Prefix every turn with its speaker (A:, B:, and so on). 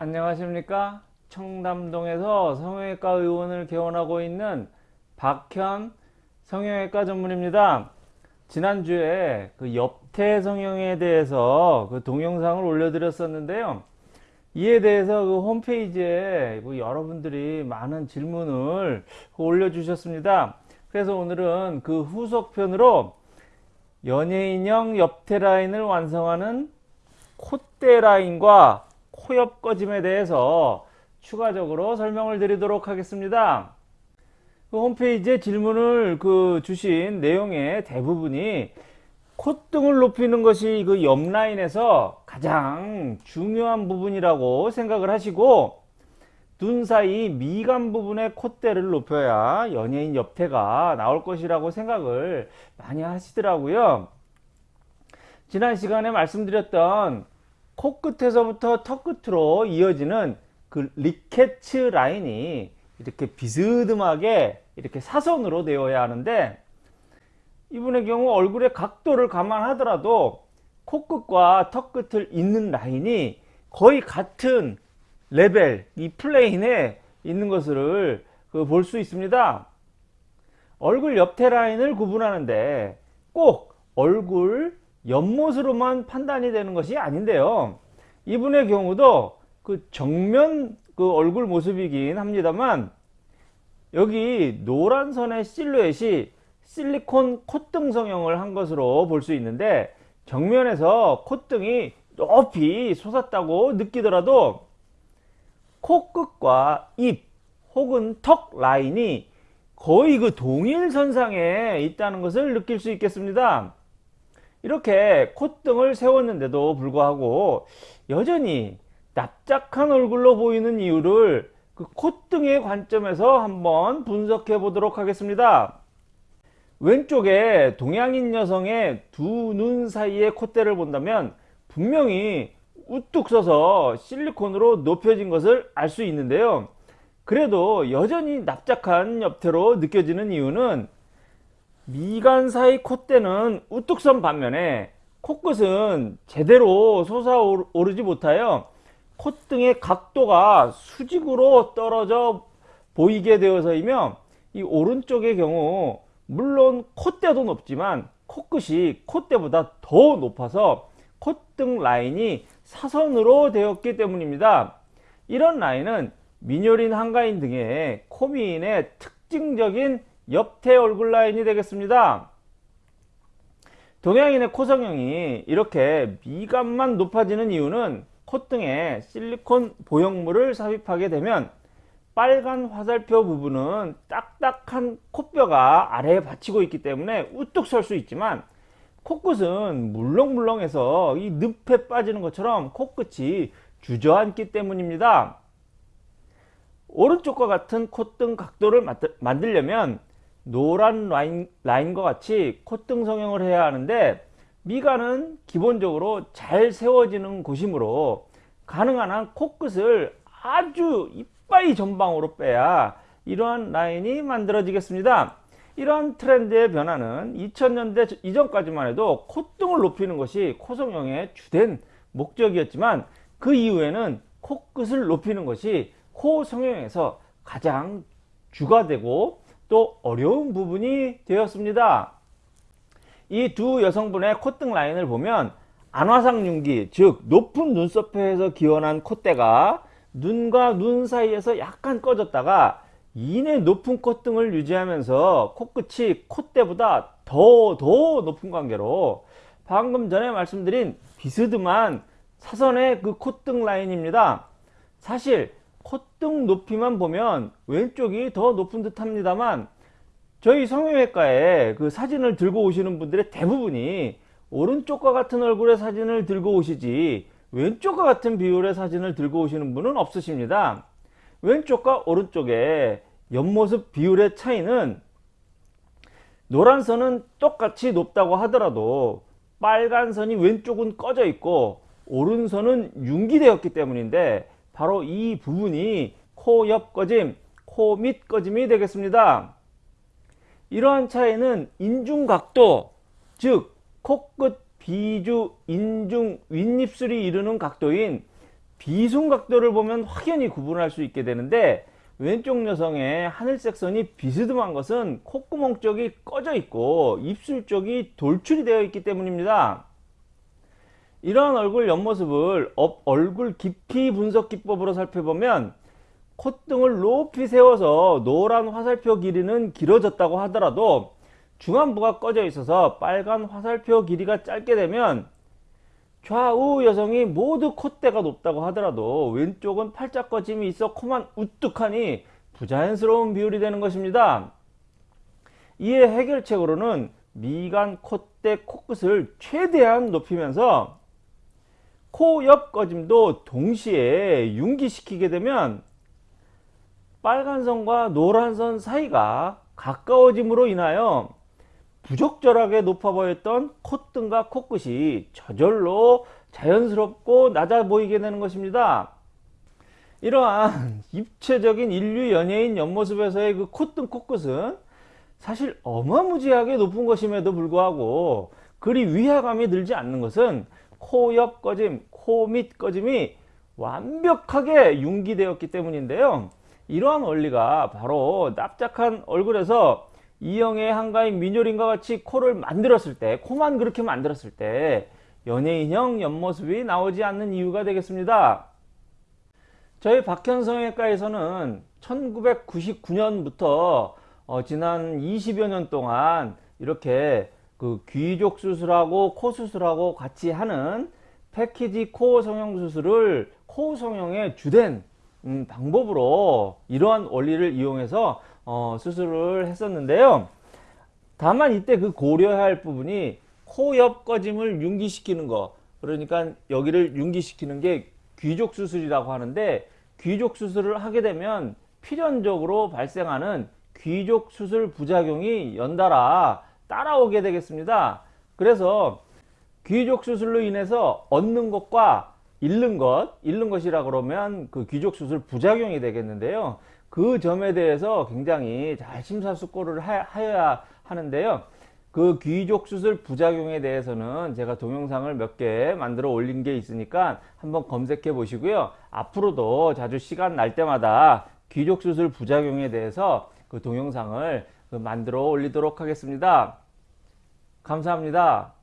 A: 안녕하십니까? 청담동에서 성형외과 의원을 개원하고 있는 박현 성형외과 전문입니다. 지난주에 그 옆태 성형에 대해서 그 동영상을 올려드렸었는데요. 이에 대해서 그 홈페이지에 그 여러분들이 많은 질문을 올려주셨습니다. 그래서 오늘은 그 후속편으로 연예인형 옆태 라인을 완성하는 콧대 라인과 코옆 꺼짐에 대해서 추가적으로 설명을 드리도록 하겠습니다. 그 홈페이지에 질문을 그 주신 내용의 대부분이 콧등을 높이는 것이 그 옆라인에서 가장 중요한 부분이라고 생각을 하시고 눈 사이 미간 부분의 콧대를 높여야 연예인 옆태가 나올 것이라고 생각을 많이 하시더라고요. 지난 시간에 말씀드렸던 코끝에서부터 턱끝으로 이어지는 그 Ricketts 라인이 이렇게 비스듬하게 이렇게 사선으로 되어야 하는데 이분의 경우 얼굴의 각도를 감안하더라도 코끝과 턱끝을 잇는 라인이 거의 같은 레벨 이 plane에 있는 것을 그 볼 수 있습니다. 얼굴 옆태 라인을 구분하는데 꼭 얼굴 옆모습으로만 판단이 되는 것이 아닌데요 이분의 경우도 그 정면 그 얼굴 모습이긴 합니다만 여기 노란 선의 실루엣이 실리콘 콧등 성형을 한 것으로 볼 수 있는데 정면에서 콧등이 높이 솟았다고 느끼더라도 코끝과 입 혹은 턱 라인이 거의 그 동일선상에 있다는 것을 느낄 수 있겠습니다. 이렇게 콧등을 세웠는데도 불구하고 여전히 납작한 얼굴로 보이는 이유를 그 콧등의 관점에서 한번 분석해 보도록 하겠습니다. 왼쪽에 동양인 여성의 두 눈 사이의 콧대를 본다면 분명히 우뚝 서서 실리콘으로 높여진 것을 알 수 있는데요. 그래도 여전히 납작한 옆태로 느껴지는 이유는 미간 사이 콧대는 우뚝 선 반면에 코끝은 제대로 솟아오르지 못하여 콧등의 각도가 수직으로 떨어져 보이게 되어서이며 이 오른쪽의 경우 물론 콧대도 높지만 코끝이 콧대보다 더 높아서 콧등 라인이 사선으로 되었기 때문입니다. 이런 라인은 민요린 한가인 등의 코미인의 특징적인 옆태 얼굴 라인이 되겠습니다. 동양인의 코 성형이 이렇게 미간만 높아지는 이유는 콧등에 실리콘 보형물을 삽입하게 되면 빨간 화살표 부분은 딱딱한 콧뼈가 아래에 받치고 있기 때문에 우뚝 설 수 있지만 코끝은 물렁물렁해서 이 늪에 빠지는 것처럼 코끝이 주저앉기 때문입니다. 오른쪽과 같은 콧등 각도를 만들려면 노란 라인, 라인과 같이 콧등 성형을 해야 하는데 미간은 기본적으로 잘 세워지는 곳이므로 가능한 한 코끝을 아주 이빠이 전방으로 빼야 이러한 라인이 만들어지겠습니다. 이러한 트렌드의 변화는 2000년대 이전까지만 해도 콧등을 높이는 것이 코성형의 주된 목적이었지만 그 이후에는 코끝을 높이는 것이 코 성형에서 가장 주가 되고 또 어려운 부분이 되었습니다. 이 두 여성분의 콧등 라인을 보면 안화상 윤기 즉 높은 눈썹에서 기원한 콧대가 눈과 눈 사이에서 약간 꺼졌다가 이내 높은 콧등을 유지하면서 코끝이 콧대보다 더더 높은 관계로 방금 전에 말씀드린 비스듬한 사선의 그 콧등 라인입니다. 사실 콧등 높이만 보면 왼쪽이 더 높은 듯 합니다만 저희 성형외과에 그 사진을 들고 오시는 분들의 대부분이 오른쪽과 같은 얼굴의 사진을 들고 오시지 왼쪽과 같은 비율의 사진을 들고 오시는 분은 없으십니다. 왼쪽과 오른쪽의 옆모습 비율의 차이는 노란 선은 똑같이 높다고 하더라도 빨간 선이 왼쪽은 꺼져 있고 오른선은 융기되었기 때문인데 바로 이 부분이 코 옆 꺼짐, 코 밑 꺼짐이 되겠습니다. 이러한 차이는 인중각도, 즉 코끝 비주 인중 윗입술이 이루는 각도인 비순각도를 보면 확연히 구분할 수 있게 되는데 왼쪽 여성의 하늘색 선이 비스듬한 것은 콧구멍 쪽이 꺼져 있고 입술 쪽이 돌출이 되어 있기 때문입니다. 이러한 얼굴 옆모습을 업- 얼굴 깊이 분석 기법으로 살펴보면 콧등을 높이 세워서 노란 화살표 길이는 길어졌다고 하더라도 중안부가 꺼져 있어서 빨간 화살표 길이가 짧게 되면 좌우 여성이 모두 콧대가 높다고 하더라도 왼쪽은 팔짝 꺼짐이 있어 코만 우뚝하니 부자연스러운 비율이 되는 것입니다. 이에 해결책으로는 미간, 콧대, 코끝을 최대한 높이면서 코 옆 꺼짐도 동시에 융기시키게 되면 빨간 선과 노란 선 사이가 가까워짐으로 인하여 부적절하게 높아 보였던 콧등과 코끝이 저절로 자연스럽고 낮아 보이게 되는 것입니다. 이러한 입체적인 인류 연예인 옆모습에서의 그 콧등 코끝은 사실 어마무지하게 높은 것임에도 불구하고 그리 위화감이 들지 않는 것은 코 옆 꺼짐, 코 밑 꺼짐이 완벽하게 융기되었기 때문인데요. 이러한 원리가 바로 납작한 얼굴에서 이영애 한가인 민효린과 같이 코를 만들었을 때 코만 그렇게 만들었을 때 연예인형 옆모습이 나오지 않는 이유가 되겠습니다. 저희 박현성외과에서는 1999년부터 어, 지난 20여 년 동안 이렇게 그 귀족 수술하고 코 수술하고 같이 하는 패키지 코 성형 수술을 코 성형의 주된 음, 방법으로 이러한 원리를 이용해서 어, 수술을 했었는데요. 다만 이때 그 고려해야 할 부분이 코 옆 꺼짐을 융기시키는 거 그러니까 여기를 융기시키는 게 귀족 수술이라고 하는데 귀족 수술을 하게 되면 필연적으로 발생하는 귀족 수술 부작용이 연달아 따라오게 되겠습니다. 그래서 귀족 수술로 인해서 얻는 것과 잃는 것, 잃는 것이라 그러면 그 귀족 수술 부작용이 되겠는데요. 그 점에 대해서 굉장히 잘 심사숙고를 하- 하여야 하는데요. 그 귀족 수술 부작용에 대해서는 제가 동영상을 몇 개 만들어 올린 게 있으니까 한번 검색해 보시고요. 앞으로도 자주 시간 날 때마다 귀족 수술 부작용에 대해서 그 동영상을 그 만들어 올리도록 하겠습니다. 감사합니다.